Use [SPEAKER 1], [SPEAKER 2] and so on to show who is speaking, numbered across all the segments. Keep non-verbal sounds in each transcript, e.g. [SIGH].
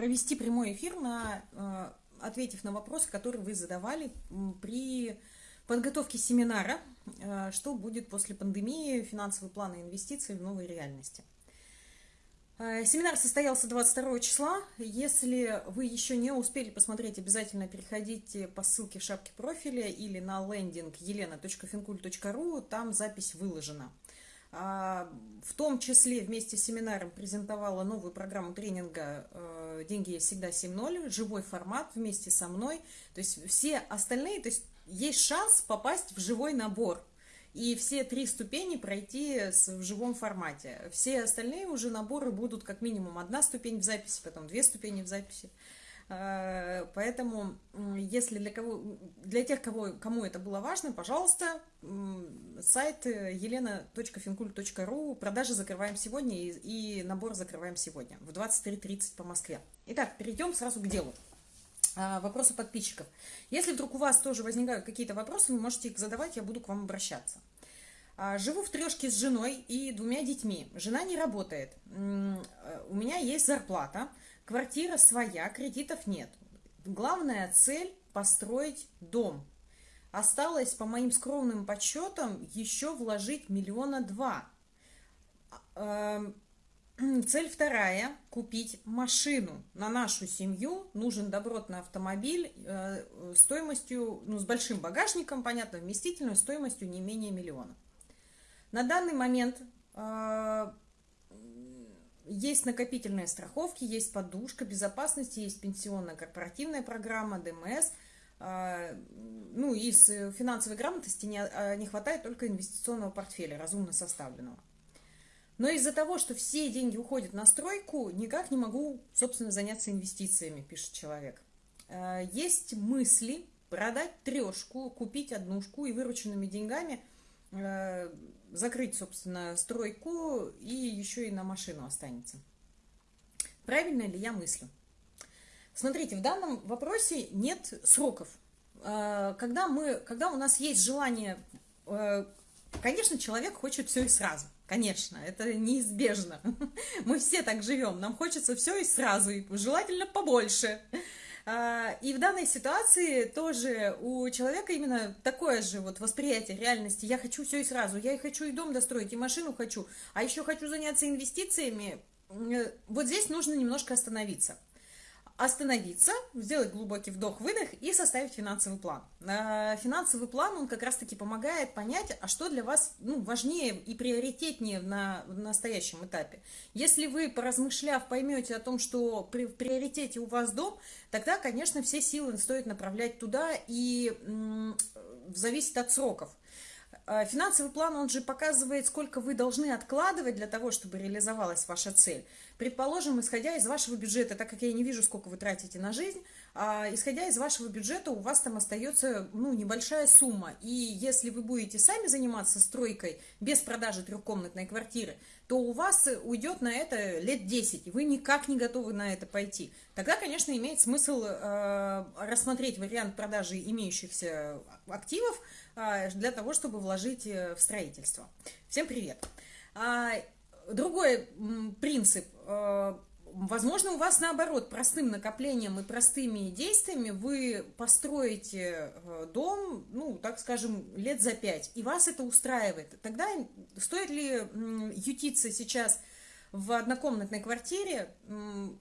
[SPEAKER 1] провести прямой эфир, на, э, ответив на вопросы, которые вы задавали при подготовке семинара э, «Что будет после пандемии? Финансовые планы инвестиций в новой реальности». Э, семинар состоялся 22 числа. Если вы еще не успели посмотреть, обязательно переходите по ссылке в шапке профиля или на лендинг елена.финкуль.ру, там запись выложена. А, в том числе вместе с семинаром презентовала новую программу тренинга э, «Деньги есть всегда 7.0», живой формат вместе со мной. То есть все остальные, то есть есть шанс попасть в живой набор и все три ступени пройти в живом формате. Все остальные уже наборы будут как минимум одна ступень в записи, потом две ступени в записи. А, поэтому, если для, кого, для тех, кого, кому это было важно, пожалуйста, сайт елена.финкуль.ру, продажи закрываем сегодня и, и набор закрываем сегодня в 23.30 по Москве. Итак, перейдем сразу к делу. А, вопросы подписчиков. Если вдруг у вас тоже возникают какие-то вопросы, вы можете их задавать, я буду к вам обращаться. А, живу в трешке с женой и двумя детьми. Жена не работает. Э, у меня есть зарплата, квартира своя, кредитов нет. Главная цель – построить дом. Осталось, по моим скромным подсчетам, еще вложить миллиона два. А, эм, [CLEARS THROAT] Цель вторая – купить машину. На нашу семью нужен добротный автомобиль э, стоимостью, ну, с большим багажником, понятно, вместительной стоимостью не менее миллиона. На данный момент э, есть накопительные страховки, есть подушка безопасности, есть пенсионная корпоративная программа, ДМС. Э, ну, из финансовой грамотности не, не хватает только инвестиционного портфеля, разумно составленного. Но из-за того, что все деньги уходят на стройку, никак не могу, собственно, заняться инвестициями, пишет человек. Э, есть мысли продать трешку, купить однушку и вырученными деньгами закрыть, собственно, стройку и еще и на машину останется. Правильно ли я мыслю? Смотрите, в данном вопросе нет сроков. Э, когда, мы, когда у нас есть желание, конечно, человек хочет все и сразу – Конечно, это неизбежно. [LAUGHS] Мы все так живем. Нам хочется все и сразу, и желательно побольше. А, и в данной ситуации тоже у человека именно такое же вот восприятие реальности. Я хочу все и сразу. Я и хочу и дом достроить, и машину хочу, а еще хочу заняться инвестициями. Э, вот здесь нужно немножко остановиться остановиться, сделать глубокий вдох-выдох и составить финансовый план. Э, финансовый план, он как раз-таки помогает понять, а что для вас ну, важнее и приоритетнее на, в настоящем этапе. Если вы, поразмышляв, поймете о том, что при, в приоритете у вас дом, тогда, конечно, все силы стоит направлять туда и зависит от сроков. Э, финансовый план, он же показывает, сколько вы должны откладывать для того, чтобы реализовалась ваша цель. Предположим, исходя из вашего бюджета, так как я не вижу, сколько вы тратите на жизнь, а, исходя из вашего бюджета у вас там остается ну, небольшая сумма. И если вы будете сами заниматься стройкой без продажи трехкомнатной квартиры, то у вас уйдет на это лет 10, и вы никак не готовы на это пойти. Тогда, конечно, имеет смысл э, рассмотреть вариант продажи имеющихся активов для того, чтобы вложить э, в строительство. Всем привет! А, другой принцип. Э, возможно, у вас наоборот, простым накоплением и простыми действиями вы построите э, дом, ну, так скажем, лет за пять, и вас это устраивает. Тогда стоит ли ютиться сейчас в однокомнатной квартире?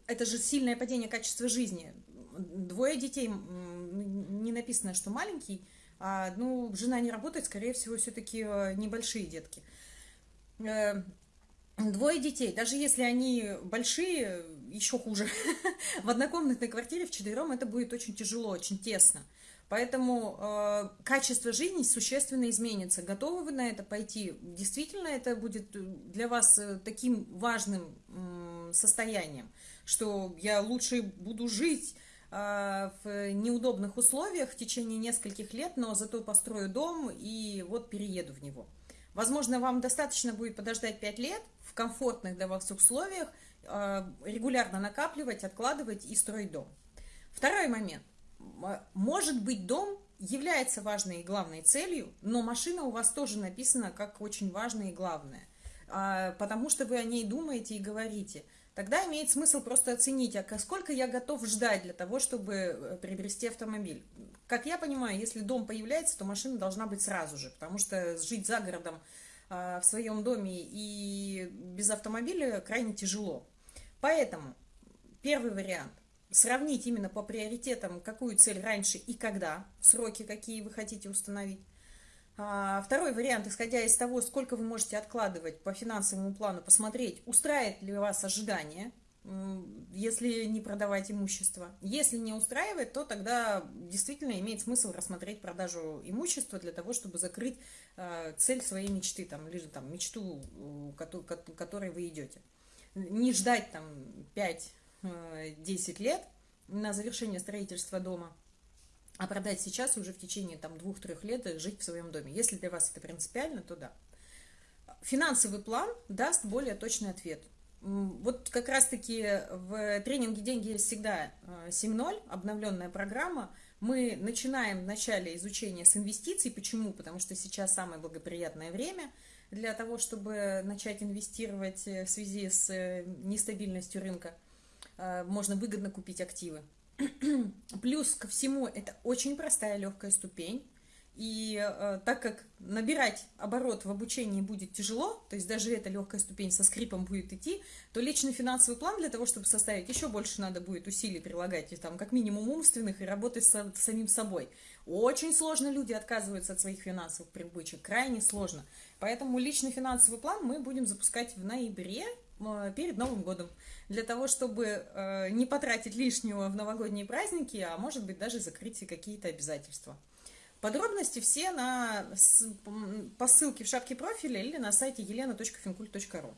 [SPEAKER 1] Это же сильное падение качества жизни. Двое детей, не написано, что маленький, а, ну, жена не работает, скорее всего, все-таки э, небольшие детки Двое детей, даже если они большие, еще хуже. [LAUGHS] в однокомнатной квартире в четвером это будет очень тяжело, очень тесно. Поэтому э, качество жизни существенно изменится. Готовы вы на это пойти? Действительно, это будет для вас э, таким важным э, состоянием, что я лучше буду жить э, в неудобных условиях в течение нескольких лет, но зато построю дом и вот перееду в него. Возможно, вам достаточно будет подождать 5 лет в комфортных для вас условиях, э, регулярно накапливать, откладывать и строить дом. Второй момент. Может быть, дом является важной и главной целью, но машина у вас тоже написана как очень важная и главная, а, потому что вы о ней думаете и говорите – тогда имеет смысл просто оценить, а сколько я готов ждать для того, чтобы э, приобрести автомобиль. Как я понимаю, если дом появляется, то машина должна быть сразу же, потому что жить за городом а, в своем доме и без автомобиля крайне тяжело. Поэтому первый вариант – сравнить именно по приоритетам, какую цель раньше и когда, сроки какие вы хотите установить. А, второй вариант, исходя из того, сколько вы можете откладывать по финансовому плану, посмотреть, устраивает ли вас ожидание, если не продавать имущество. Если не устраивает, то тогда действительно имеет смысл рассмотреть продажу имущества для того, чтобы закрыть э, цель своей мечты, там, или там, мечту, к которой вы идете. Не ждать там 5-10 э, лет на завершение строительства дома – а продать сейчас уже в течение там двух-трех лет жить в своем доме. Если для вас это принципиально, то да. Финансовый план даст более точный ответ. Вот как раз-таки в тренинге «Деньги всегда» 7.0, э, обновленная программа, мы начинаем в начале изучения с инвестиций. Почему? Потому что сейчас самое благоприятное время для того, чтобы начать инвестировать э, в связи с э, нестабильностью рынка. Можно выгодно купить активы. [CLEARS THROAT] Плюс ко всему, это очень простая легкая ступень. И э, так как набирать оборот в обучении будет тяжело, то есть даже эта легкая ступень со скрипом будет идти, то личный финансовый план для того, чтобы составить, еще больше надо будет усилий прилагать, и там как минимум умственных, и работать с, самим собой. Очень сложно люди отказываются от своих финансовых привычек, крайне сложно. Поэтому личный финансовый план мы будем запускать в ноябре перед Новым годом для того, чтобы э, не потратить лишнего в новогодние праздники, а может быть даже закрыть какие-то обязательства. Подробности все на, по ссылке в шапке профиля или на сайте елена.финкульт.ру.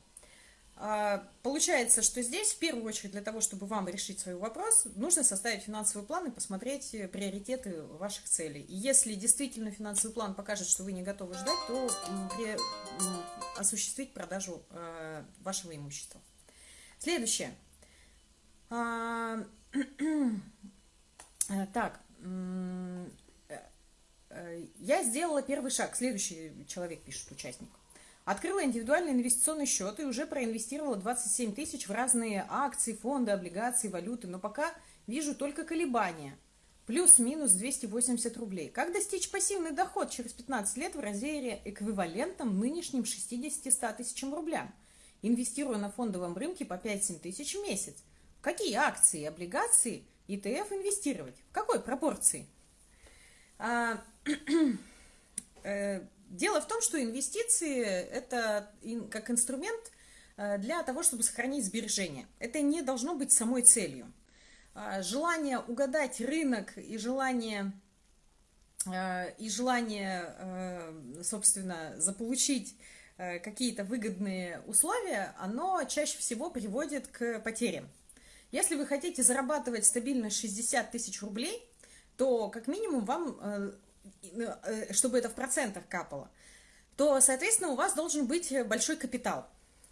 [SPEAKER 1] А, получается, что здесь в первую очередь для того, чтобы вам решить свой вопрос, нужно составить финансовый план и посмотреть приоритеты ваших целей. И если действительно финансовый план покажет, что вы не готовы ждать, то осуществить продажу э, вашего имущества. Следующее. А, [CLEARS THROAT] э, так, э, э, я сделала первый шаг. Следующий человек пишет, участник. Открыла индивидуальный инвестиционный счет и уже проинвестировала 27 тысяч в разные акции, фонды, облигации, валюты, но пока вижу только колебания. Плюс-минус 280 рублей. Как достичь пассивный доход через 15 лет в размере эквивалентом нынешним 60-100 тысячам рублям? инвестируя на фондовом рынке по 5-7 тысяч в месяц. В какие акции, облигации, ETF инвестировать? В какой пропорции? [CLEARS THROAT] Э, дело в том, что инвестиции – это как инструмент э, для того, чтобы сохранить сбережения. Это не должно быть самой целью. А, желание угадать рынок и желание, э, и желание собственно, заполучить Э, какие-то выгодные условия, оно чаще всего приводит к потерям. Если вы хотите зарабатывать стабильно 60 тысяч рублей, то как минимум вам, э, э, чтобы это в процентах капало, то, соответственно, у вас должен быть большой капитал.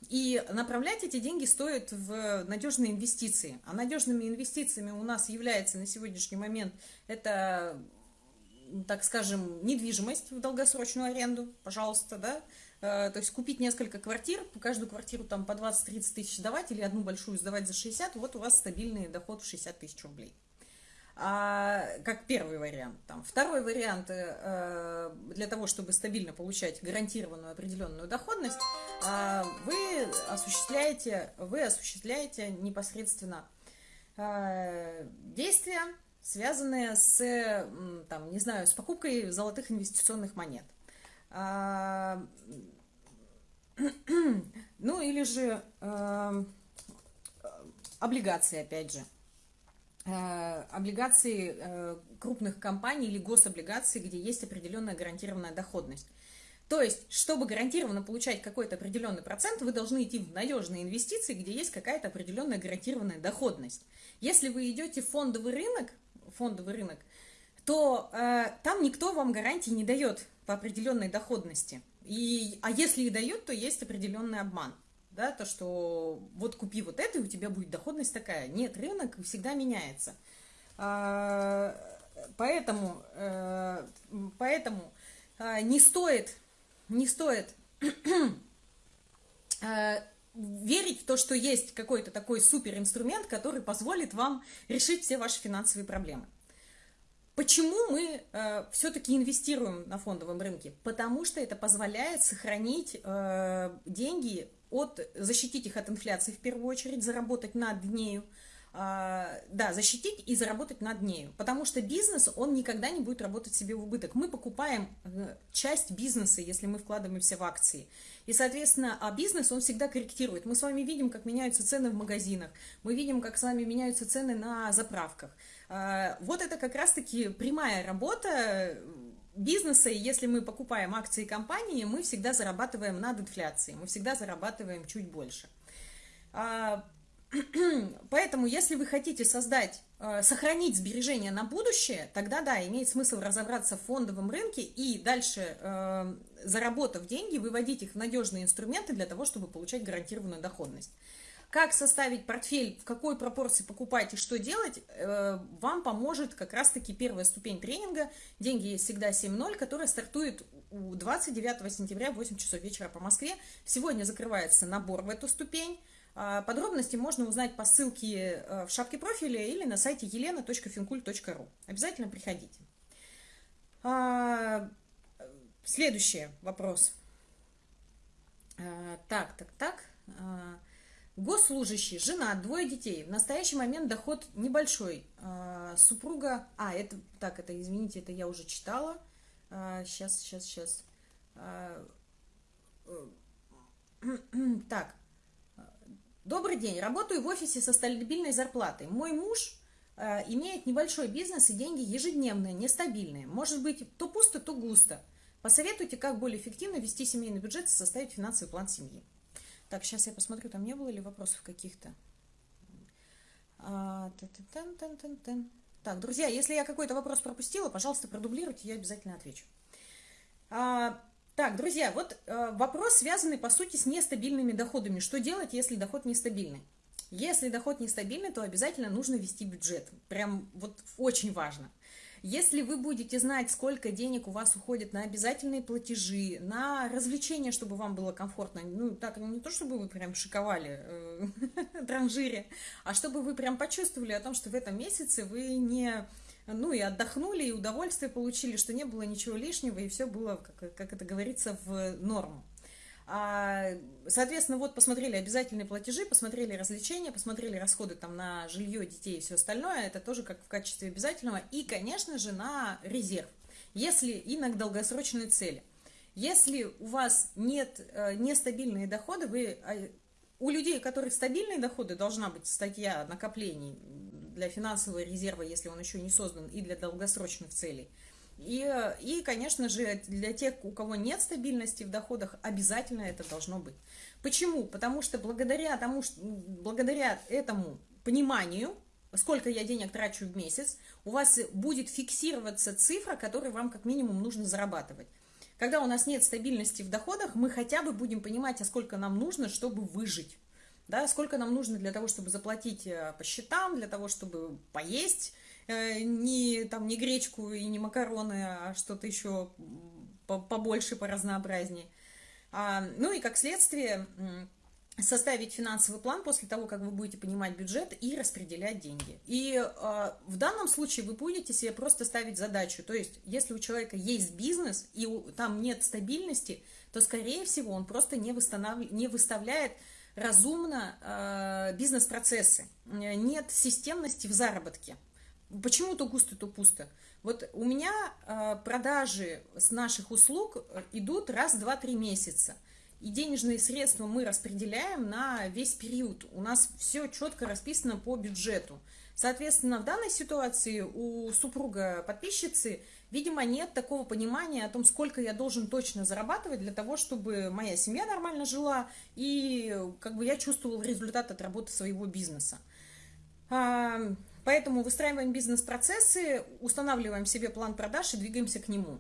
[SPEAKER 1] И направлять эти деньги стоит в надежные инвестиции. А надежными инвестициями у нас является на сегодняшний момент это, так скажем, недвижимость в долгосрочную аренду, пожалуйста, да, Э, то есть купить несколько квартир, каждую квартиру там по 20-30 тысяч сдавать или одну большую сдавать за 60, вот у вас стабильный доход в 60 тысяч рублей. А, как первый вариант. Там. Второй вариант, э, для того, чтобы стабильно получать гарантированную определенную доходность, э, вы, осуществляете, вы осуществляете непосредственно э, действия, связанные с, там, не знаю, с покупкой золотых инвестиционных монет. А, [CLEARS THROAT] ну, или же э, облигации, опять же. Э, облигации э, крупных компаний или гособлигации, где есть определенная гарантированная доходность. То есть, чтобы гарантированно получать какой-то определенный процент, вы должны идти в надежные инвестиции, где есть какая-то определенная гарантированная доходность. Если вы идете в фондовый рынок, фондовый рынок, то э, там никто вам гарантии не дает по определенной доходности. И, а если и дают, то есть определенный обман. Да, то, что вот купи вот это, и у тебя будет доходность такая. Нет, рынок всегда меняется. А, поэтому, э, поэтому а, не стоит, не стоит [CLEARS THROAT] э, верить в то, что есть какой-то такой суперинструмент, который позволит вам решить все ваши финансовые проблемы. Почему мы э, все-таки инвестируем на фондовом рынке? Потому что это позволяет сохранить э, деньги от, защитить их от инфляции в первую очередь, заработать над нею, а, да, защитить и заработать над нею. Потому что бизнес, он никогда не будет работать себе в убыток. Мы покупаем э, часть бизнеса, если мы вкладываемся в акции. И, соответственно, а бизнес, он всегда корректирует. Мы с вами видим, как меняются цены в магазинах, мы видим, как с вами меняются цены на заправках. А, вот это как раз-таки прямая работа бизнеса, и если мы покупаем акции компании, мы всегда зарабатываем над инфляцией, мы всегда зарабатываем чуть больше. А, [CLEARS THROAT] Поэтому, если вы хотите создать, э, сохранить сбережения на будущее, тогда да, имеет смысл разобраться в фондовом рынке и дальше, э, заработав деньги, выводить их в надежные инструменты для того, чтобы получать гарантированную доходность. Как составить портфель, в какой пропорции покупать и что делать, э, вам поможет как раз-таки первая ступень тренинга «Деньги есть всегда 7.0», которая стартует 29 сентября в 8 часов вечера по Москве. Сегодня закрывается набор в эту ступень. А, подробности можно узнать по ссылке э, в шапке профиля или на сайте елена.финкуль.ру. Обязательно приходите. А, следующий вопрос. А, так, так, так. Госслужащий, жена, двое детей. В настоящий момент доход небольшой. Супруга... А, это... Так, это, извините, это я уже читала. Сейчас, сейчас, сейчас. Так. Добрый день, работаю в офисе со стабильной зарплатой. Мой муж э, имеет небольшой бизнес и деньги ежедневные, нестабильные. Может быть, то пусто, то густо. Посоветуйте, как более эффективно вести семейный бюджет и составить финансовый план семьи. Так, сейчас я посмотрю, там не было ли вопросов каких-то. А, так, друзья, если я какой-то вопрос пропустила, пожалуйста, продублируйте, я обязательно отвечу. А, так, друзья, вот э, вопрос, связанный, по сути, с нестабильными доходами. Что делать, если доход нестабильный? Если доход нестабильный, то обязательно нужно вести бюджет. Прям вот очень важно. Если вы будете знать, сколько денег у вас уходит на обязательные платежи, на развлечения, чтобы вам было комфортно, ну, так, не то, чтобы вы прям шиковали э, [LAUGHS] транжире, а чтобы вы прям почувствовали о том, что в этом месяце вы не ну и отдохнули, и удовольствие получили, что не было ничего лишнего, и все было, как, как это говорится, в норму. А, соответственно, вот посмотрели обязательные платежи, посмотрели развлечения, посмотрели расходы там на жилье, детей и все остальное, это тоже как в качестве обязательного, и, конечно же, на резерв, если и на долгосрочные цели. Если у вас нет э, нестабильные доходы, вы, э, у людей, у которых стабильные доходы, должна быть статья накоплений для финансового резерва, если он еще не создан, и для долгосрочных целей. И, и, конечно же, для тех, у кого нет стабильности в доходах, обязательно это должно быть. Почему? Потому что благодаря, тому, благодаря этому пониманию, сколько я денег трачу в месяц, у вас будет фиксироваться цифра, которую вам как минимум нужно зарабатывать. Когда у нас нет стабильности в доходах, мы хотя бы будем понимать, а сколько нам нужно, чтобы выжить да, сколько нам нужно для того, чтобы заплатить э, по счетам, для того, чтобы поесть не, там, не гречку и не макароны, а что-то еще побольше, поразнообразнее. А, ну и как следствие составить финансовый план после того, как вы будете понимать бюджет и распределять деньги. И э, в данном случае вы будете себе просто ставить задачу, то есть если у человека есть бизнес и у, там нет стабильности, то скорее всего он просто не, восстанов... не выставляет разумно э, бизнес-процессы, нет системности в заработке. Почему то густо, то пусто? Вот у меня э, продажи с наших услуг идут раз, два, три месяца. И денежные средства мы распределяем на весь период. У нас все четко расписано по бюджету. Соответственно, в данной ситуации у супруга подписчицы – Видимо, нет такого понимания о том, сколько я должен точно зарабатывать для того, чтобы моя семья нормально жила и как бы я чувствовал результат от работы своего бизнеса. Поэтому выстраиваем бизнес-процессы, устанавливаем себе план продаж и двигаемся к нему.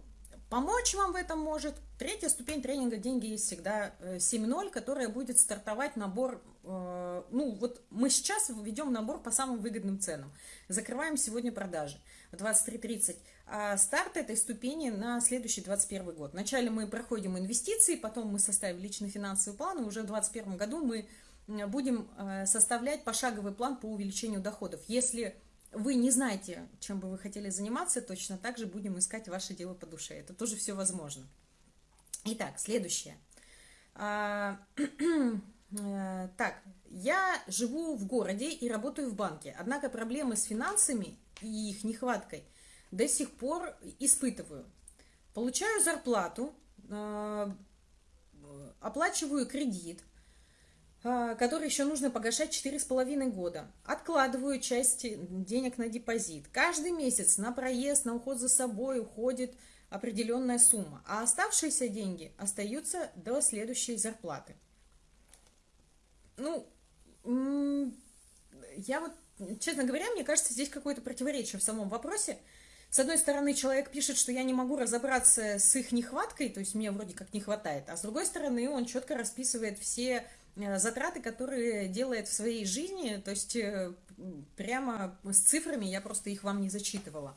[SPEAKER 1] Помочь вам в этом может третья ступень тренинга «Деньги есть всегда» 7.0, э, которая будет стартовать набор э, ну вот мы сейчас ведем набор по самым выгодным ценам. Закрываем сегодня продажи в 23.30. А старт этой ступени на следующий 21 год. Вначале мы проходим инвестиции, потом мы составим личный финансовый план, и уже в 2021 году мы будем э, составлять пошаговый план по увеличению доходов. Если вы не знаете, чем бы вы хотели заниматься, точно так же будем искать ваше дело по душе. Это тоже все возможно. Итак, следующее. А, [CLEARS THROAT] э, так, я живу в городе и работаю в банке, однако проблемы с финансами и их нехваткой до сих пор испытываю. Получаю зарплату, э, оплачиваю кредит, который еще нужно погашать 4,5 года. Откладываю часть денег на депозит. Каждый месяц на проезд, на уход за собой уходит определенная сумма, а оставшиеся деньги остаются до следующей зарплаты. Ну, я вот, честно говоря, мне кажется, здесь какое-то противоречие в самом вопросе. С одной стороны, человек пишет, что я не могу разобраться с их нехваткой, то есть мне вроде как не хватает, а с другой стороны, он четко расписывает все затраты, которые делает в своей жизни, то есть э, прямо с цифрами, я просто их вам не зачитывала.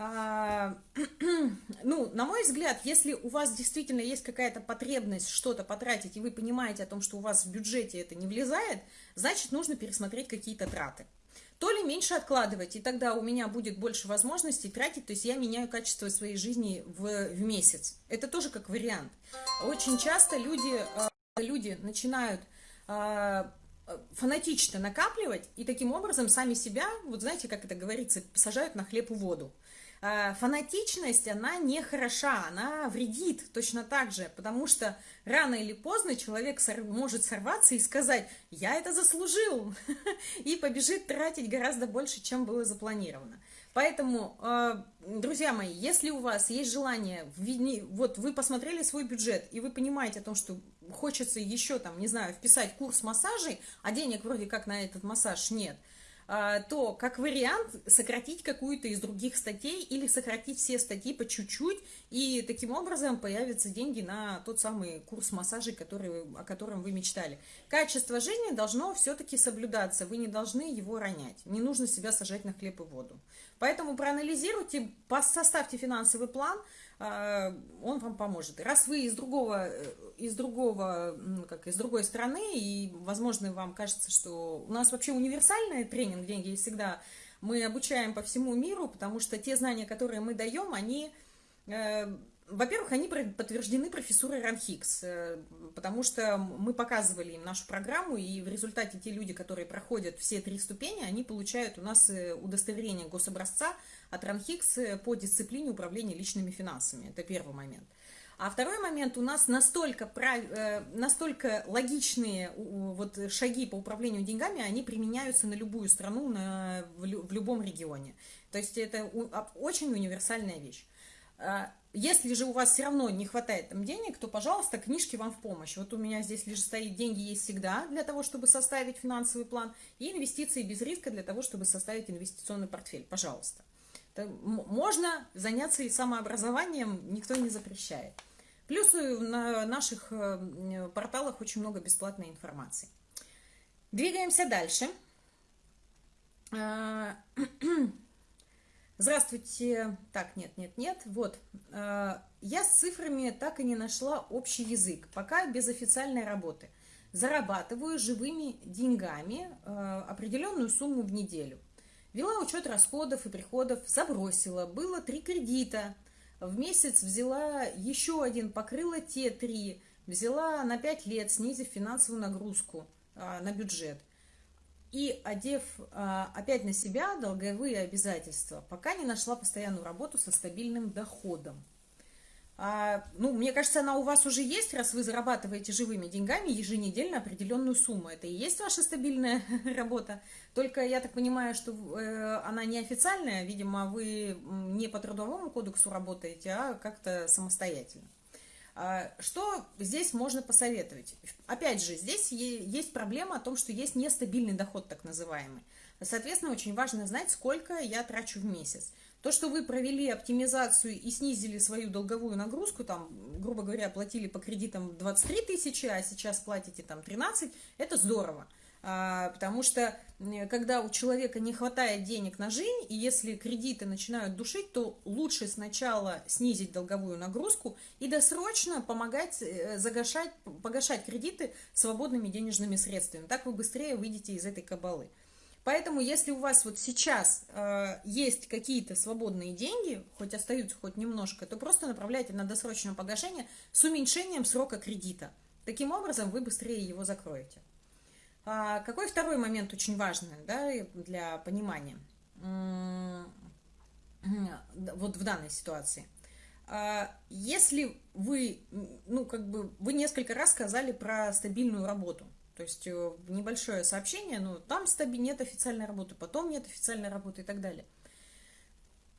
[SPEAKER 1] А, [CLEARS THROAT] ну, на мой взгляд, если у вас действительно есть какая-то потребность что-то потратить, и вы понимаете о том, что у вас в бюджете это не влезает, значит, нужно пересмотреть какие-то траты. То ли меньше откладывать, и тогда у меня будет больше возможностей тратить, то есть я меняю качество своей жизни в, в месяц. Это тоже как вариант. Очень часто люди э, люди начинают э, фанатично накапливать и таким образом сами себя, вот знаете, как это говорится, сажают на хлеб и воду. Э, фанатичность, она не хороша, она вредит точно так же, потому что рано или поздно человек может сорваться и сказать, я это заслужил, [LAUGHS] и побежит тратить гораздо больше, чем было запланировано. Поэтому, э, друзья мои, если у вас есть желание, вот вы посмотрели свой бюджет, и вы понимаете о том, что хочется еще там, не знаю, вписать курс массажей, а денег вроде как на этот массаж нет, а, то как вариант сократить какую-то из других статей или сократить все статьи по чуть-чуть, и таким образом появятся деньги на тот самый курс массажей, который, о котором вы мечтали. Качество жизни должно все-таки соблюдаться, вы не должны его ронять, не нужно себя сажать на хлеб и воду. Поэтому проанализируйте, составьте финансовый план, он вам поможет. Раз вы из другого, э, из другого, как из другой страны, и, возможно, вам кажется, что у нас вообще универсальный тренинг «Деньги есть всегда», мы обучаем по всему миру, потому что те знания, которые мы даем, они э, во-первых, они подтверждены профессурой Ранхикс, э, потому что мы показывали им нашу программу, и в результате те люди, которые проходят все три ступени, они получают у нас э, удостоверение гособразца от Ранхикс э, по дисциплине управления личными финансами. Это первый момент. А второй момент, у нас настолько, прав... настолько логичные вот шаги по управлению деньгами, они применяются на любую страну, на... в любом регионе. То есть это очень универсальная вещь. А, если же у вас все равно не хватает там денег, то, пожалуйста, книжки вам в помощь. Вот у меня здесь лишь стоит «Деньги есть всегда» для того, чтобы составить финансовый план, и «Инвестиции без риска» для того, чтобы составить инвестиционный портфель. Пожалуйста. Можно заняться и самообразованием, никто не запрещает. Плюс на наших э, порталах очень много бесплатной информации. Двигаемся дальше. [CLEARS THROAT] Здравствуйте. Так, нет, нет, нет. Вот. Э, я с цифрами так и не нашла общий язык, пока без официальной работы. Зарабатываю живыми деньгами э, определенную сумму в неделю. Вела учет расходов и приходов, забросила. Было три кредита. В месяц взяла еще один, покрыла те три. Взяла на пять лет, снизив финансовую нагрузку э, на бюджет и одев а, опять на себя долговые обязательства, пока не нашла постоянную работу со стабильным доходом. А, ну, мне кажется, она у вас уже есть, раз вы зарабатываете живыми деньгами еженедельно определенную сумму. Это и есть ваша стабильная [LAUGHS] работа. Только я так понимаю, что э, она неофициальная, видимо, вы не по трудовому кодексу работаете, а как-то самостоятельно. А, что здесь можно посоветовать? Опять же, здесь есть проблема о том, что есть нестабильный доход, так называемый. Соответственно, очень важно знать, сколько я трачу в месяц. То, что вы провели оптимизацию и снизили свою долговую нагрузку, там, грубо говоря, платили по кредитам 23 тысячи, а сейчас платите там 13, это здорово. А, потому что когда у человека не хватает денег на жизнь, и если кредиты начинают душить, то лучше сначала снизить долговую нагрузку и досрочно помогать э, загашать, погашать кредиты свободными денежными средствами. Так вы быстрее выйдете из этой кабалы. Поэтому, если у вас вот сейчас э, есть какие-то свободные деньги, хоть остаются хоть немножко, то просто направляйте на досрочное погашение с уменьшением срока кредита. Таким образом, вы быстрее его закроете. А, какой второй момент очень важный да, для понимания? Вот в данной ситуации. А, если вы, ну, как бы, вы несколько раз сказали про стабильную работу, то есть э, небольшое сообщение, ну, там стаби нет официальной работы, потом нет официальной работы и так далее.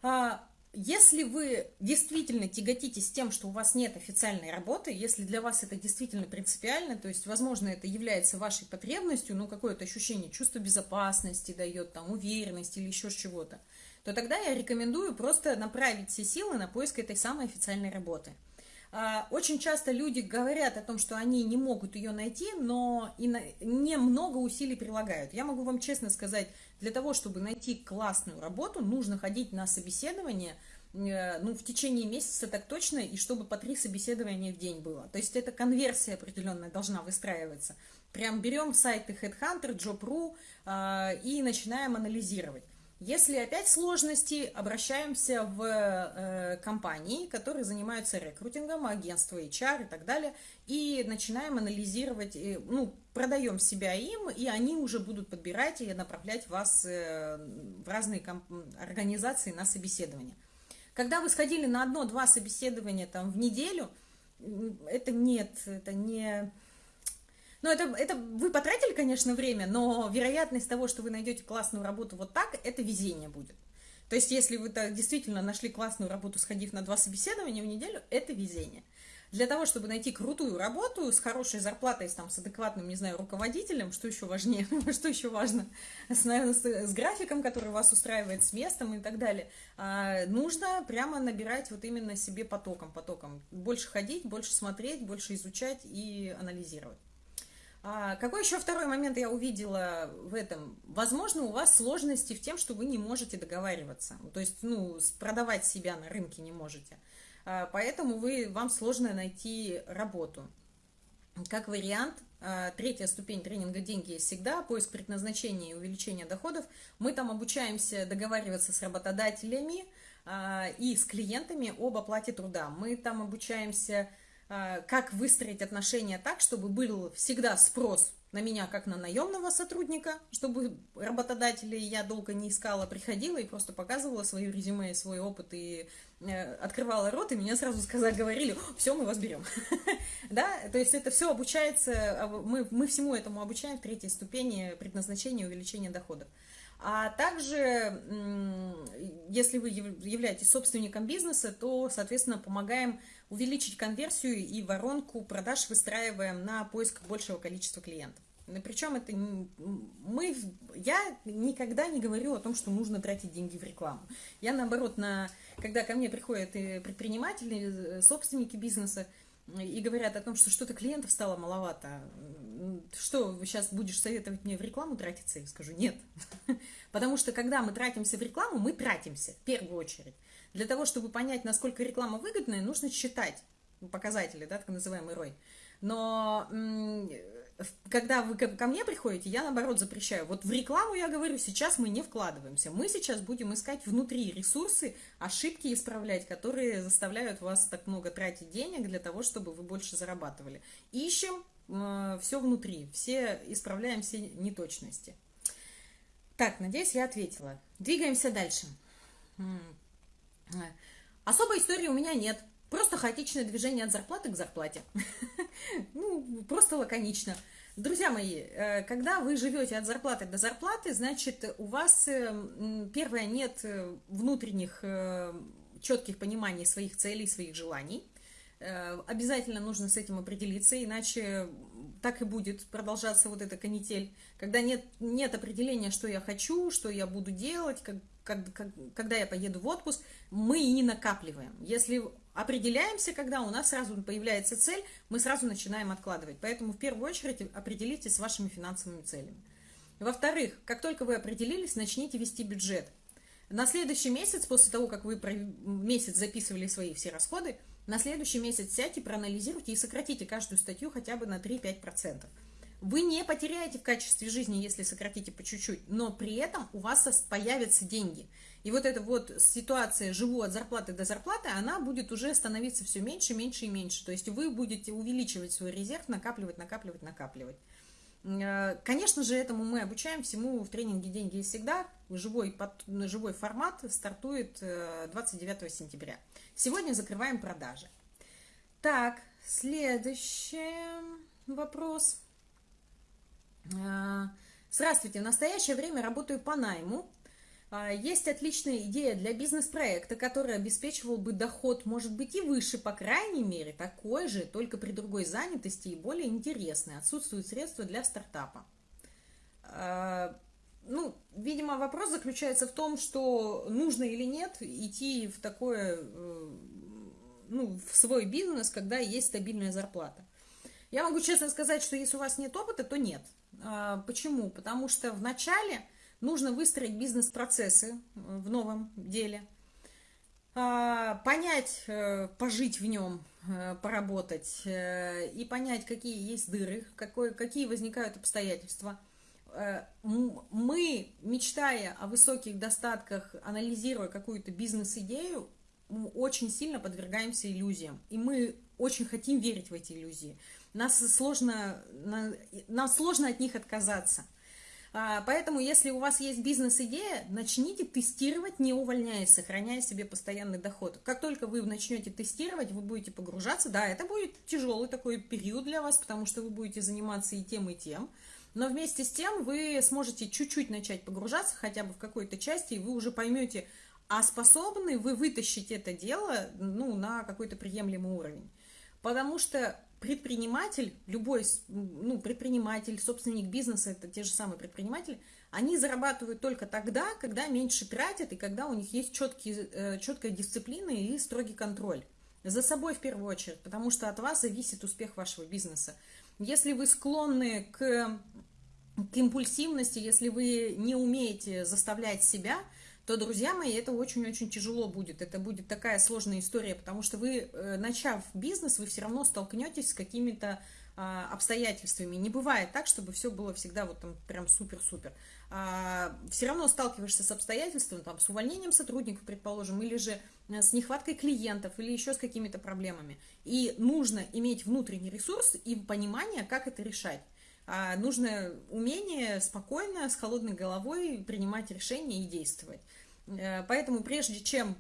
[SPEAKER 1] А, если вы действительно тяготитесь тем, что у вас нет официальной работы, если для вас это действительно принципиально, то есть, возможно, это является вашей потребностью, ну, какое-то ощущение, чувство безопасности дает, там, уверенности или еще чего-то, то тогда я рекомендую просто направить все силы на поиск этой самой официальной работы. А, очень часто люди говорят о том, что они не могут ее найти, но и на, немного усилий прилагают. Я могу вам честно сказать, для того, чтобы найти классную работу, нужно ходить на собеседование, э, ну, в течение месяца так точно, и чтобы по три собеседования в день было. То есть это конверсия определенная должна выстраиваться. Прям берем сайты Headhunter, Job.ru э, и начинаем анализировать. Если опять сложности, обращаемся в э, компании, которые занимаются рекрутингом, агентство HR и так далее, и начинаем анализировать, э, ну, продаем себя им, и они уже будут подбирать и направлять вас э, в разные организации на собеседование. Когда вы сходили на одно-два собеседования там в неделю, это нет, это не ну, это, это вы потратили, конечно, время, но вероятность того, что вы найдете классную работу вот так, это везение будет. То есть, если вы -то действительно нашли классную работу, сходив на два собеседования в неделю, это везение. Для того, чтобы найти крутую работу с хорошей зарплатой, с, там, с адекватным, не знаю, руководителем, что еще важнее, [LAUGHS] что еще важно, с, с, с графиком, который вас устраивает, с местом и так далее, а, нужно прямо набирать вот именно себе потоком, потоком. Больше ходить, больше смотреть, больше изучать и анализировать. А какой еще второй момент я увидела в этом? Возможно, у вас сложности в тем, что вы не можете договариваться. То есть, ну, продавать себя на рынке не можете. А, поэтому вы, вам сложно найти работу. Как вариант, а, третья ступень тренинга «Деньги всегда», поиск предназначения и увеличение доходов. Мы там обучаемся договариваться с работодателями и с клиентами об оплате труда. Мы там обучаемся как выстроить отношения так, чтобы был всегда спрос на меня как на наемного сотрудника, чтобы работодатели я долго не искала, приходила и просто показывала свое резюме, свой опыт и э, открывала рот, и меня сразу сказали, говорили, все, мы вас берем. [LAUGHS] да, то есть это все обучается, а мы, всему этому обучаем в третьей ступени предназначения и увеличения доходов. А также, если вы являетесь собственником бизнеса, то, соответственно, помогаем увеличить конверсию и воронку продаж выстраиваем на поиск большего количества клиентов. Причем это мы, я никогда не говорю о том, что нужно тратить деньги в рекламу. Я наоборот, на, когда ко мне приходят предприниматели, э, собственники бизнеса, и говорят о том, что что-то клиентов стало маловато, что, сейчас будешь советовать мне в рекламу тратиться? Я скажу, нет. [LAUGHS] Потому что, когда мы тратимся в рекламу, мы тратимся в первую очередь. Для того, чтобы понять, насколько реклама выгодная, нужно считать показатели, да, так называемый ROI. Но когда вы ко мне приходите, я наоборот запрещаю. Вот в рекламу я говорю, сейчас мы не вкладываемся. Мы сейчас будем искать внутри ресурсы, ошибки исправлять, которые заставляют вас так много тратить денег для того, чтобы вы больше зарабатывали. Ищем э, все внутри, все исправляем все неточности. Так, надеюсь, я ответила. Двигаемся дальше. Особой истории у меня нет. Просто хаотичное движение от зарплаты к зарплате. [LAUGHS] Ну, просто лаконично. Друзья мои, э, когда вы живете от зарплаты до зарплаты, значит, у вас, э, первое, нет э, внутренних четких пониманий своих целей, своих желаний. Обязательно нужно с этим определиться, иначе так и будет продолжаться вот эта канитель. Когда нет, нет определения, что я хочу, что я буду делать, как, когда я поеду в отпуск, мы и не накапливаем. Если определяемся, когда у нас сразу появляется цель, мы сразу начинаем откладывать. Поэтому в первую очередь определитесь с вашими финансовыми целями. Во-вторых, как только вы определились, начните вести бюджет. На следующий месяц, после того, как вы месяц записывали свои все расходы, на следующий месяц сядьте, проанализируйте и сократите каждую статью хотя бы на 3-5%. Вы не потеряете в качестве жизни, если сократите по чуть-чуть, но при этом у вас появятся деньги. И вот эта вот ситуация «живу от зарплаты до зарплаты», она будет уже становиться все меньше, меньше и меньше. То есть вы будете увеличивать свой резерв, накапливать, накапливать, накапливать. Э, конечно же, этому мы обучаем всему в тренинге «Деньги и всегда». Живой, живой формат стартует 29 э, сентября. Сегодня закрываем продажи. Так, следующий вопрос. Э, здравствуйте, в настоящее время работаю по найму а, есть отличная идея для бизнес-проекта, который обеспечивал бы доход, может быть, и выше, по крайней мере, такой же, только при другой занятости и более интересной. Отсутствуют средства для стартапа. А, ну, видимо, вопрос заключается в том, что нужно или нет идти в такое, э, ну, в свой бизнес, когда есть стабильная зарплата. Я могу честно сказать, что если у вас нет опыта, то нет. А, почему? Потому что в начале Нужно выстроить бизнес-процессы э, в новом деле, а, понять, э, пожить в нем, э, поработать и понять, какие есть дыры, какой, какие возникают обстоятельства. Мы, мечтая о высоких достатках, анализируя какую-то бизнес-идею, очень сильно подвергаемся иллюзиям. И мы очень хотим верить в эти иллюзии. Нас сложно, нам сложно от них отказаться – а, поэтому, если у вас есть бизнес-идея, начните тестировать, не увольняясь, сохраняя себе постоянный доход. Как только вы начнете тестировать, вы будете погружаться. Да, это будет тяжелый такой период для вас, потому что вы будете заниматься и тем, и тем. Но вместе с тем вы сможете чуть-чуть начать погружаться, хотя бы в какой-то части, и вы уже поймете, а способны вы вытащить это дело ну, на какой-то приемлемый уровень. Потому что предприниматель, любой ну, предприниматель, собственник бизнеса, это те же самые предприниматели, они зарабатывают только тогда, когда меньше тратят и когда у них есть четкие, э, четкая дисциплина и строгий контроль. За собой в первую очередь, потому что от вас зависит успех вашего бизнеса. Если вы склонны к, к импульсивности, если вы не умеете заставлять себя – то, друзья мои, это очень-очень тяжело будет. Это будет такая сложная история, потому что вы, э, начав бизнес, вы все равно столкнетесь с какими-то а, обстоятельствами. Не бывает так, чтобы все было всегда вот там прям супер-супер. А, все равно сталкиваешься с обстоятельствами, там, с увольнением сотрудников, предположим, или же э, с нехваткой клиентов, или еще с какими-то проблемами. И нужно иметь внутренний ресурс и понимание, как это решать. А нужно умение спокойно, с холодной головой принимать решения и действовать. Э, поэтому прежде чем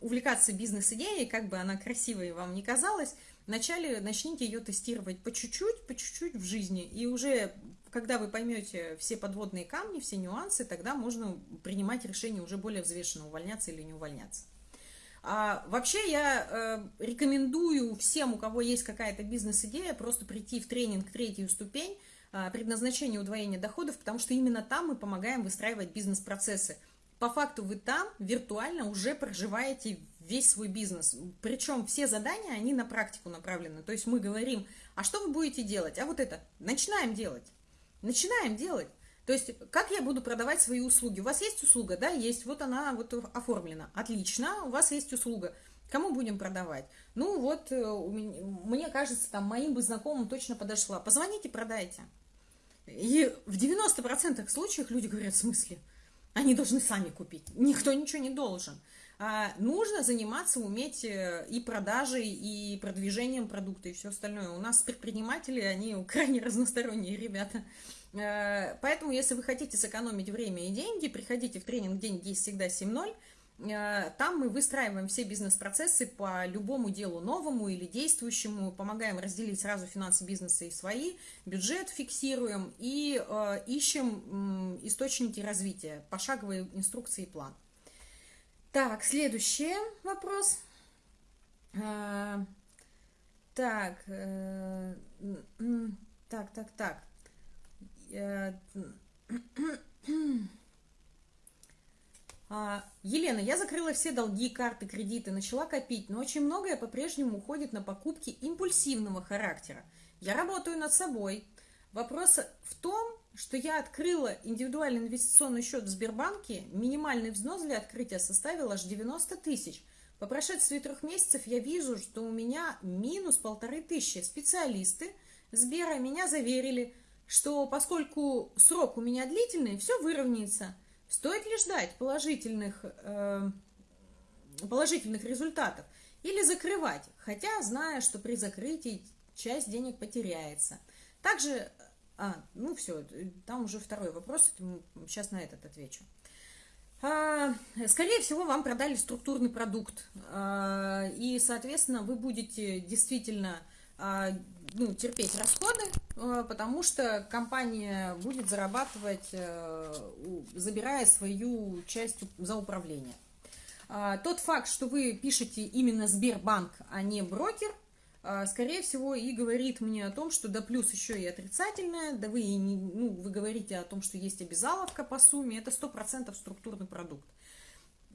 [SPEAKER 1] увлекаться бизнес-идеей, как бы она красивой вам не казалась, вначале начните ее тестировать по чуть-чуть, по чуть-чуть в жизни. И уже, когда вы поймете все подводные камни, все нюансы, тогда можно принимать решение уже более взвешенно, увольняться или не увольняться. А вообще я э, рекомендую всем, у кого есть какая-то бизнес-идея, просто прийти в тренинг третью ступень, э, предназначение удвоения доходов, потому что именно там мы помогаем выстраивать бизнес-процессы по факту вы там виртуально уже проживаете весь свой бизнес. Причем все задания, они на практику направлены. То есть мы говорим, а что вы будете делать? А вот это, начинаем делать. Начинаем делать. То есть, как я буду продавать свои услуги? У вас есть услуга? Да, есть. Вот она вот оформлена. Отлично, у вас есть услуга. Кому будем продавать? Ну вот, э, мне кажется, там моим бы знакомым точно подошла. Позвоните, продайте. И в 90% случаев люди говорят, в смысле? Они должны сами купить. Никто ничего не должен. А нужно заниматься, уметь э, и продажей, и продвижением продукта, и все остальное. У нас предприниматели, они крайне разносторонние ребята. Э, поэтому, если вы хотите сэкономить время и деньги, приходите в тренинг «Деньги есть всегда 7.0». Э, там мы выстраиваем все бизнес-процессы по любому делу новому или действующему, помогаем разделить сразу финансы бизнеса и свои, бюджет фиксируем и э, ищем источники развития, пошаговые инструкции и план. Так, следующий вопрос. Э, так, так, так, так. Елена, я закрыла все долги, карты, кредиты, начала копить, но очень многое по-прежнему уходит на покупки импульсивного характера. Я работаю над собой. Вопрос в том, что я открыла индивидуальный инвестиционный счет в Сбербанке, минимальный взнос для открытия составил аж 90 тысяч. По прошествии трех месяцев я вижу, что у меня минус полторы тысячи. Специалисты Сбера меня заверили, что поскольку срок у меня длительный, все выровняется. Стоит ли ждать положительных, э, положительных результатов или закрывать, хотя зная, что при закрытии часть денег потеряется. Также, а, ну все, там уже второй вопрос, сейчас на этот отвечу. А, скорее всего, вам продали структурный продукт, а, и, соответственно, вы будете действительно а, ну, терпеть расходы, потому что компания будет зарабатывать, забирая свою часть за управление. Тот факт, что вы пишете именно Сбербанк, а не брокер – а, скорее всего, и говорит мне о том, что да плюс еще и отрицательное, да вы, и не, ну, вы говорите о том, что есть обязаловка по сумме, это 100% структурный продукт.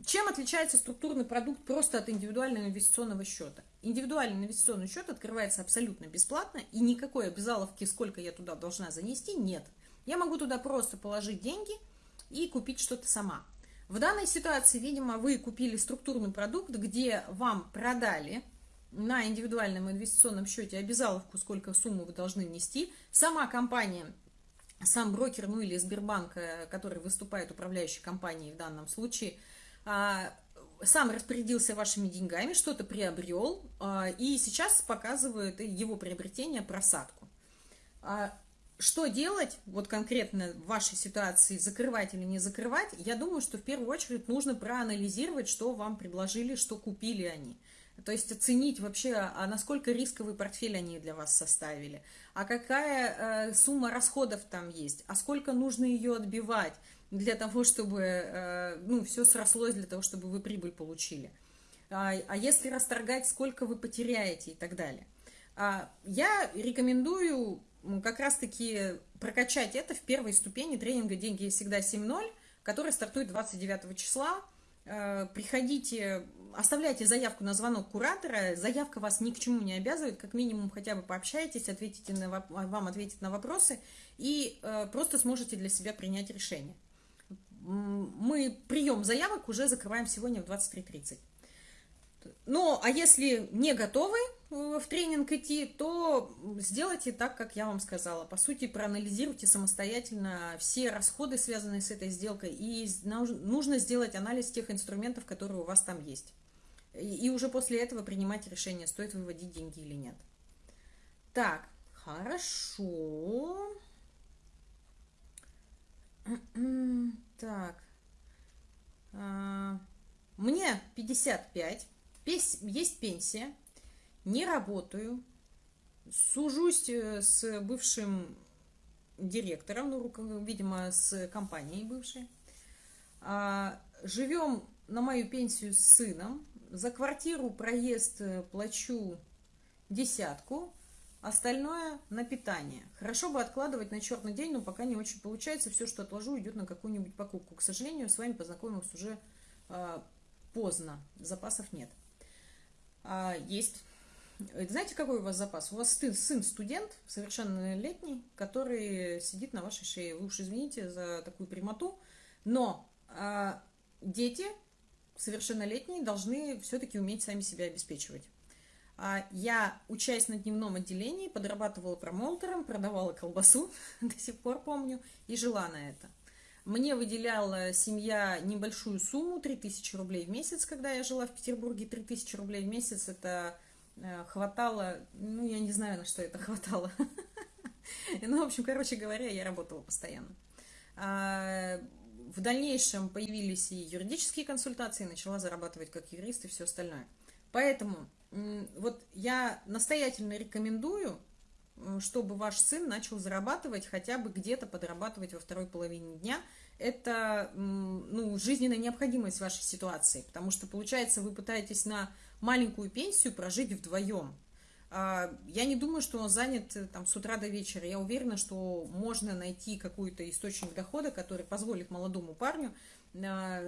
[SPEAKER 1] Чем отличается структурный продукт просто от индивидуального инвестиционного счета? Индивидуальный инвестиционный счет открывается абсолютно бесплатно, и никакой обязаловки, сколько я туда должна занести, нет. Я могу туда просто положить деньги и купить что-то сама. В данной ситуации, видимо, вы купили структурный продукт, где вам продали на индивидуальном инвестиционном счете обязаловку, сколько сумму вы должны внести. Сама компания, сам брокер, ну или Сбербанк, э, который выступает управляющей компанией в данном случае, сам распорядился вашими деньгами, что-то приобрел, а, и сейчас показывает его приобретение просадку. А, что делать, вот конкретно в вашей ситуации, закрывать или не закрывать, я думаю, что в первую очередь нужно проанализировать, что вам предложили, что купили они. То есть оценить вообще, а насколько рисковый портфель они для вас составили, а какая э, сумма расходов там есть, а сколько нужно ее отбивать для того, чтобы э, ну, все срослось, для того, чтобы вы прибыль получили. А, а если расторгать, сколько вы потеряете и так далее. А, я рекомендую как раз-таки прокачать это в первой ступени тренинга «Деньги всегда 7.0», который стартует 29 числа. Э, приходите оставляйте заявку на звонок куратора, заявка вас ни к чему не обязывает, как минимум хотя бы пообщайтесь, ответите на, вам ответят на вопросы и э, просто сможете для себя принять решение. Мы прием заявок уже закрываем сегодня в 23.30. Ну, а если не готовы э, в тренинг идти, то сделайте так, как я вам сказала. По сути, проанализируйте самостоятельно все расходы, связанные с этой сделкой, и нужно сделать анализ тех инструментов, которые у вас там есть. И уже после этого принимать решение, стоит выводить деньги или нет. Так, хорошо. [CLEARS THROAT] Так. А, мне 55. Есть пенсия. Не работаю. Сужусь э, с бывшим директором, ну, видимо, с компанией бывшей. А, живем на мою пенсию с сыном. За квартиру проезд э, плачу десятку, остальное на питание. Хорошо бы откладывать на черный день, но пока не очень получается. Все, что отложу, идет на какую-нибудь покупку. К сожалению, с вами познакомилась уже э, поздно, запасов нет. А, есть. Знаете, какой у вас запас? У вас сын студент, совершеннолетний, который сидит на вашей шее. Вы уж извините за такую прямоту, но э, дети совершеннолетние должны все-таки уметь сами себя обеспечивать. А я, учась на дневном отделении, подрабатывала промоутером, продавала колбасу, [LAUGHS] до сих пор помню, и жила на это. Мне выделяла семья небольшую сумму, 3000 рублей в месяц, когда я жила в Петербурге. 3000 рублей в месяц это э, хватало, ну, я не знаю, на что это хватало. [LAUGHS] Ну, в общем, короче говоря, я работала постоянно. А, в дальнейшем появились и юридические консультации, начала зарабатывать как юрист и все остальное. Поэтому вот я настоятельно рекомендую, чтобы ваш сын начал зарабатывать, хотя бы где-то подрабатывать во второй половине дня. Это ну, жизненная необходимость вашей ситуации, потому что, получается, вы пытаетесь на маленькую пенсию прожить вдвоем. А, я не думаю, что он занят э, там, с утра до вечера. Я уверена, что можно найти какой-то источник дохода, который позволит молодому парню а,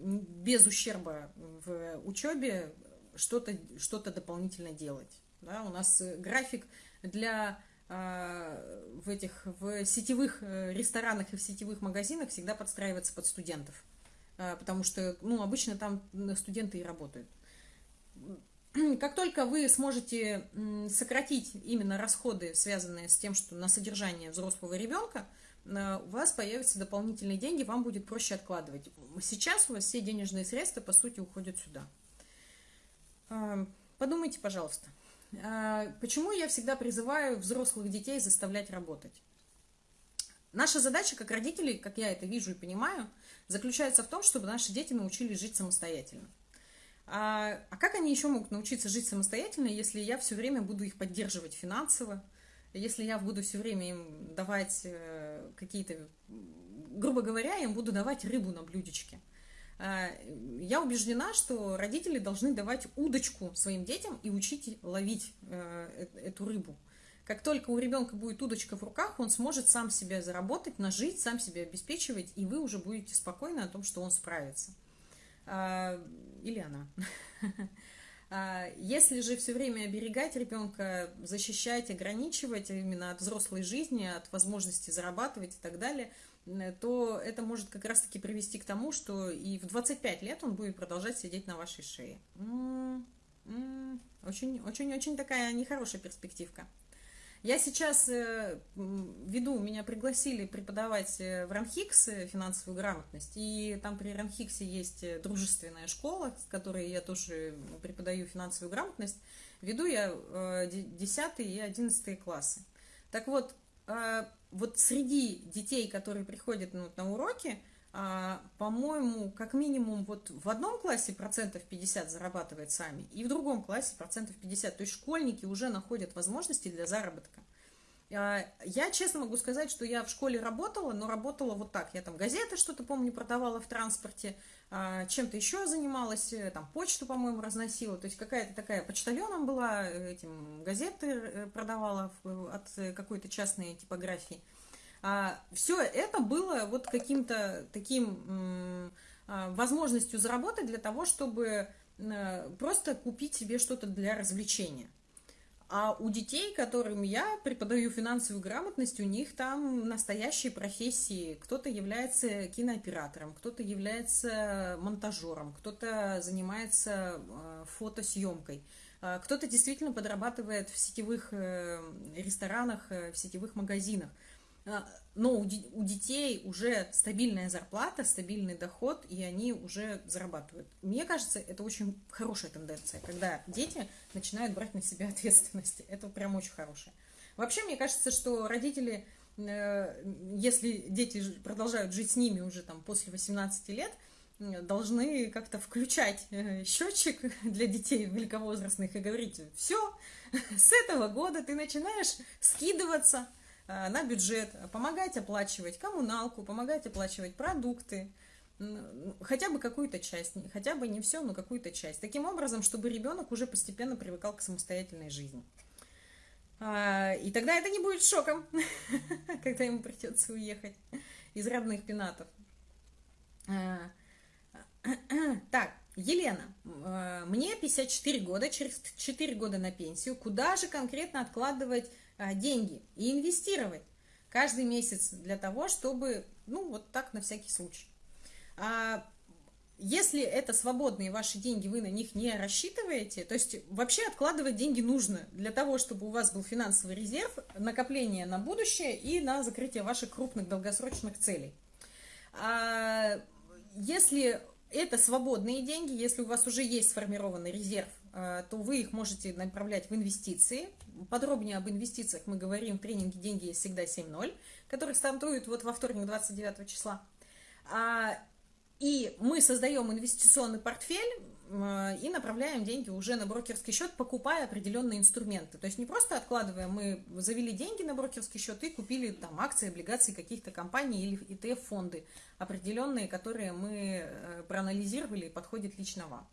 [SPEAKER 1] без ущерба в учебе что-то что дополнительно делать. Да, у нас э, график для в этих в сетевых э, ресторанах и в сетевых магазинах всегда подстраиваться под студентов. Потому что, ну, обычно там студенты и работают. Как только вы сможете сократить именно расходы, связанные с тем, что на содержание взрослого ребенка, у вас появятся дополнительные деньги, вам будет проще откладывать. Сейчас у вас все денежные средства, по сути, уходят сюда. Подумайте, пожалуйста, а, почему я всегда призываю взрослых детей заставлять работать? Наша задача как родителей, как я это вижу и понимаю, заключается в том, чтобы наши дети научились жить самостоятельно. А, а как они еще могут научиться жить самостоятельно, если я все время буду их поддерживать финансово, если я буду все время им давать э, какие-то, грубо говоря, им буду давать рыбу на блюдечке. А, я убеждена, что родители должны давать удочку своим детям и учить ловить э, э, эту рыбу. Как только у ребенка будет удочка в руках, он сможет сам себя заработать, нажить, сам себя обеспечивать, и вы уже будете спокойны о том, что он справится. А, или она. [LAUGHS] А, если же все время оберегать ребенка, защищать, ограничивать именно от взрослой жизни, от возможности зарабатывать и так далее, то это может как раз-таки привести к тому, что и в 25 лет он будет продолжать сидеть на вашей шее. Очень-очень-очень такая нехорошая перспективка. Я сейчас э, веду, меня пригласили преподавать э, в Ранхикс э, финансовую грамотность, и там при Ранхиксе есть дружественная школа, с которой я тоже преподаю финансовую грамотность. Веду я 10 и 11 классы. Так вот, вот среди детей, которые приходят ну, на уроки, а, по-моему, как минимум вот в одном классе процентов 50 зарабатывает сами, и в другом классе процентов 50. То есть школьники уже находят возможности для заработка. А, я честно могу сказать, что я в школе работала, но работала вот так. Я там газеты что-то, помню, продавала в транспорте, а, чем-то еще занималась, э, там почту, по-моему, разносила. То есть какая-то такая почтальоном была, э, этим газеты э, продавала от какой-то частной типографии. А, Все это было вот каким-то таким возможностью заработать для того, чтобы просто купить себе что-то для развлечения. А у детей, которым я преподаю финансовую грамотность, у них там настоящие профессии. Кто-то является кинооператором, кто-то является монтажером, кто-то занимается э, фотосъемкой, а кто-то действительно подрабатывает в сетевых э, ресторанах, в сетевых магазинах. А, но у, детей уже стабильная зарплата, стабильный доход, и они уже зарабатывают. Мне кажется, это очень хорошая тенденция, когда дети начинают брать на себя [LAUGHS] ответственность. Это прям очень хорошее. Вообще, мне кажется, что родители, э, если дети продолжают жить с ними уже там после 18 лет, должны как-то включать э, счетчик [LAUGHS] для детей великовозрастных и говорить, все, [LAUGHS] с этого года ты начинаешь скидываться, Э, на бюджет, помогать оплачивать коммуналку, помогать оплачивать продукты, хотя бы какую-то часть, хотя бы не все, но какую-то часть. Таким образом, чтобы ребенок уже постепенно привыкал к самостоятельной жизни. А, и тогда это не будет шоком, [LAUGHS] когда ему придется уехать из родных пенатов. А, [CLEARS THROAT] так, Елена, э, мне 54 года, через 4 года на пенсию. Куда же конкретно откладывать деньги и инвестировать каждый месяц для того, чтобы, ну, вот так на всякий случай. А если это свободные ваши деньги, вы на них не рассчитываете, то есть вообще откладывать деньги нужно для того, чтобы у вас был финансовый резерв, накопление на будущее и на закрытие ваших крупных долгосрочных целей. А если это свободные деньги, если у вас уже есть сформированный резерв, а, то вы их можете направлять в инвестиции. Подробнее об инвестициях мы говорим в тренинге «Деньги всегда 7.0», который стартует вот во вторник 29 числа. А, и мы создаем инвестиционный портфель а, и направляем деньги уже на брокерский счет, покупая определенные инструменты. То есть не просто откладываем, мы завели деньги на брокерский счет и купили там акции, облигации каких-то компаний или ETF-фонды определенные, которые мы э, проанализировали и подходят лично вам.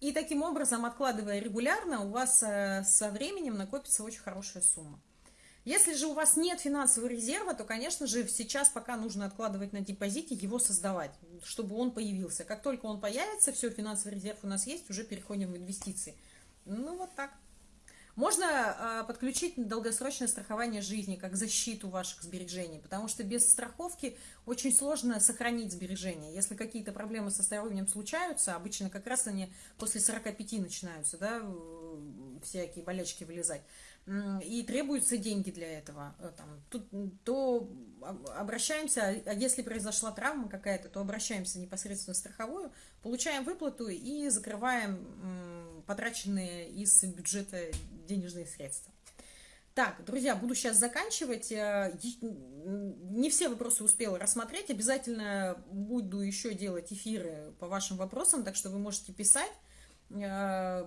[SPEAKER 1] И таким образом, откладывая регулярно, у вас э, со временем накопится очень хорошая сумма. Если же у вас нет финансового резерва, то, конечно же, сейчас пока нужно откладывать на депозите, его создавать, чтобы он появился. Как только он появится, все, финансовый резерв у нас есть, уже переходим в инвестиции. Ну, вот так. Можно э, подключить долгосрочное страхование жизни как защиту ваших сбережений, потому что без страховки очень сложно сохранить сбережения. Если какие-то проблемы со здоровьем случаются, обычно как раз они после 45 начинаются, да, всякие болячки вылезать, и требуются деньги для этого, э, там, тут, то обращаемся, а если произошла травма какая-то, то обращаемся непосредственно в страховую, получаем выплату и закрываем потраченные из бюджета денежные средства. Так, друзья, буду сейчас заканчивать. Э, не все вопросы успела рассмотреть. Обязательно буду еще делать эфиры по вашим вопросам, так что вы можете писать. Э,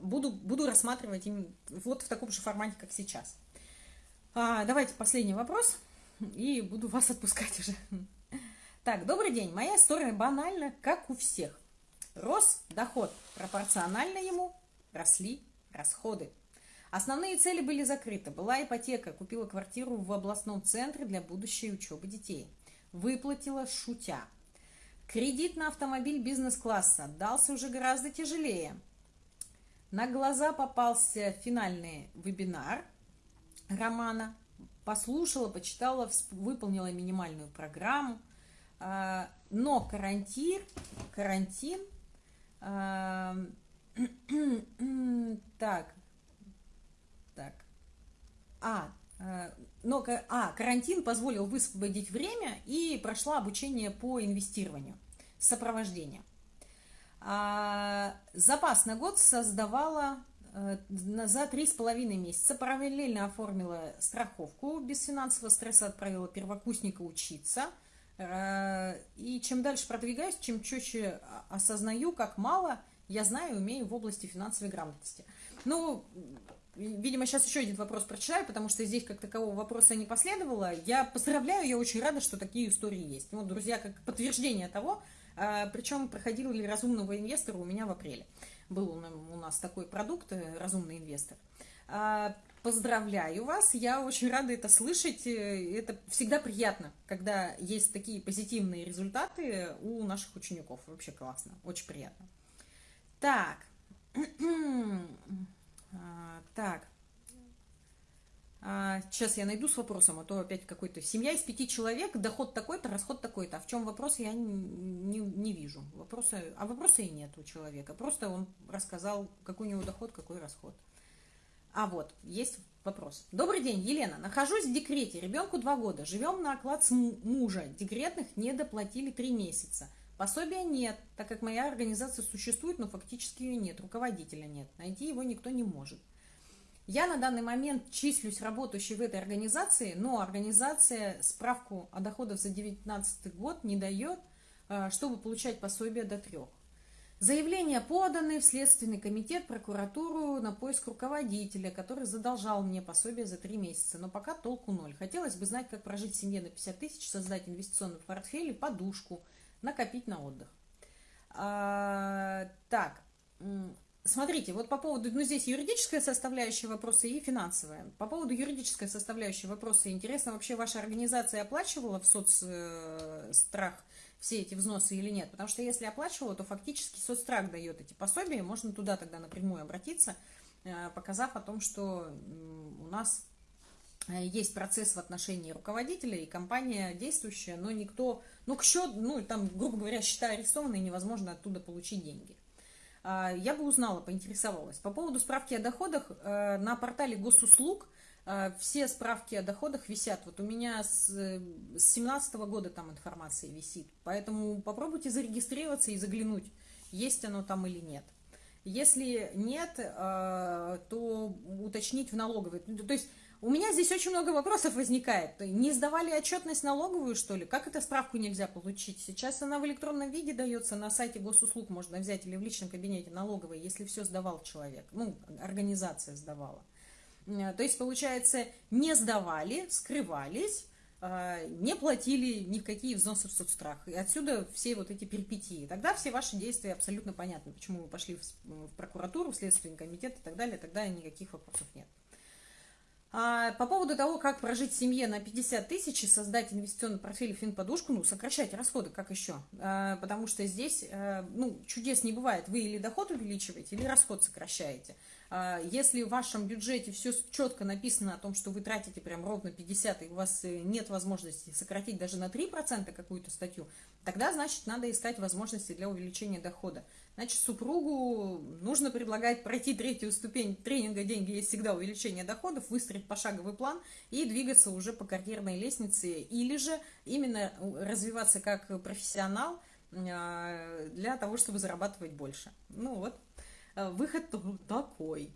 [SPEAKER 1] буду, буду рассматривать им вот в таком же формате, как сейчас. А, давайте последний вопрос, [LAUGHS] и буду вас отпускать уже. Так, добрый день. Моя история банальна, как у всех. Рос доход, пропорционально ему росли расходы. Основные цели были закрыты. Была ипотека, купила квартиру в областном центре для будущей учебы детей. Выплатила шутя. Кредит на автомобиль бизнес-класса дался уже гораздо тяжелее. На глаза попался финальный вебинар романа. Послушала, почитала, выполнила минимальную программу. А, но карантин, карантин, а, [CLEARS THROAT] так, так, а, а, но, а, карантин позволил высвободить время и прошла обучение по инвестированию с сопровождением. А, запас на год создавала за три с половиной месяца. Параллельно оформила страховку, без финансового стресса отправила первокурсника учиться. Э, и чем дальше продвигаюсь, чем четче осознаю, как мало я знаю и умею в области финансовой грамотности. Ну, видимо, сейчас еще один вопрос прочитаю, потому что здесь как такового вопроса не последовало. Я поздравляю, я очень рада, что такие истории есть. Вот, друзья, как подтверждение того, а, причем проходил ли разумного инвестора у меня в апреле. Был у нас такой продукт, э, разумный инвестор. А, поздравляю вас, я очень рада это слышать. Э, это всегда приятно, когда есть такие позитивные результаты у наших учеников. Вообще классно, очень приятно. Так, [CLEARS THROAT] а, так, сейчас я найду с вопросом, а то опять какой-то... Семья из пяти человек, доход такой-то, расход такой-то. А в чем вопрос, я не, не вижу. Вопроса, а вопроса и нет у человека. Просто он рассказал, какой у него доход, какой расход. А вот, есть вопрос. Добрый день, Елена. Нахожусь в декрете, ребенку два года. Живем на оклад с мужа. Декретных не доплатили три месяца. Пособия нет, так как моя организация существует, но фактически ее нет. Руководителя нет. Найти его никто не может. Я на данный момент числюсь работающей в этой организации, но организация справку о доходах за 2019 год не дает, э, чтобы получать пособие до трех. Заявления поданы в Следственный комитет, прокуратуру на поиск руководителя, который задолжал мне пособие за три месяца, но пока толку ноль. Хотелось бы знать, как прожить семье на 50 тысяч, создать инвестиционный портфель и подушку, накопить на отдых. А, так, Смотрите, вот по поводу, ну здесь юридическая составляющая вопроса и финансовая. По поводу юридической составляющей вопроса, интересно, вообще ваша организация оплачивала в соцстрах э, все эти взносы или нет? Потому что если оплачивала, то фактически соцстрах дает эти пособия, можно туда тогда напрямую обратиться, э, показав о том, что у нас э, есть процесс в отношении руководителя и компания действующая, но никто, ну, к счету, ну, там, грубо говоря, счета арестованы, невозможно оттуда получить деньги. А, я бы узнала, поинтересовалась. По поводу справки о доходах, э, на портале госуслуг э, все справки о доходах висят. Вот у меня с 2017 года там информация висит. Поэтому попробуйте зарегистрироваться и заглянуть, есть оно там или нет. Если нет, э, то уточнить в налоговой. То есть у меня здесь очень много вопросов возникает. Не сдавали отчетность налоговую, что ли? Как эту справку нельзя получить? Сейчас она в электронном виде дается, на сайте госуслуг можно взять или в личном кабинете налоговой, если все сдавал человек, ну, организация сдавала. Э, то есть, получается, не сдавали, скрывались, э, не платили ни в какие взносы в соцстрах. И отсюда все вот эти перипетии. Тогда все ваши действия абсолютно понятны, почему вы пошли в прокуратуру, в Следственный комитет и так далее. Тогда никаких вопросов нет. А по поводу того, как прожить семье на 50 тысяч и создать инвестиционный портфель и финподушку, ну, сокращать расходы, как еще? А, потому что здесь, а, ну, чудес не бывает. Вы или доход увеличиваете, или расход сокращаете. А, если в вашем бюджете все четко написано о том, что вы тратите прям ровно 50, и у вас э, нет возможности сократить даже на 3% какую-то статью, тогда, значит, надо искать возможности для увеличения дохода. Значит, супругу нужно предлагать пройти третью ступень тренинга «Деньги есть всегда увеличение доходов», выстроить пошаговый план и двигаться уже по карьерной лестнице, или же именно развиваться как профессионал а, для того, чтобы зарабатывать больше. Ну вот, Э, выход такой.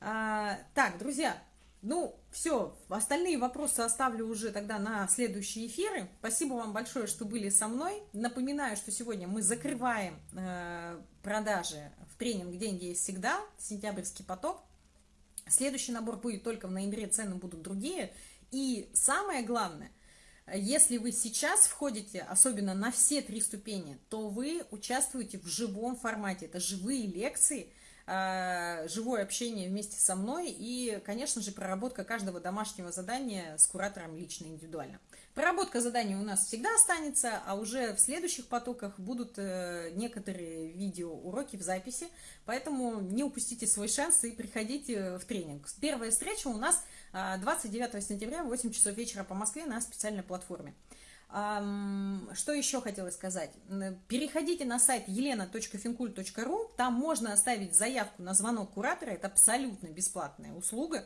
[SPEAKER 1] А, так, друзья, ну, все, остальные вопросы оставлю уже тогда на следующие эфиры. Спасибо вам большое, что были со мной. Напоминаю, что сегодня мы закрываем э, продажи в тренинг «Деньги есть всегда», сентябрьский поток. Следующий набор будет только в ноябре, цены будут другие. И самое главное – если вы сейчас входите, особенно на все три ступени, то вы участвуете в живом формате. Это живые лекции, живое общение вместе со мной и, конечно же, проработка каждого домашнего задания с куратором лично, индивидуально. Проработка заданий у нас всегда останется, а уже в следующих потоках будут э, некоторые видеоуроки в записи, поэтому не упустите свой шанс и приходите в тренинг. Первая встреча у нас 29 а, сентября в 8 часов вечера по Москве на специальной платформе. Что еще хотелось сказать? Переходите на сайт елена.финкуль.ру, там можно оставить заявку на звонок куратора, это абсолютно бесплатная услуга.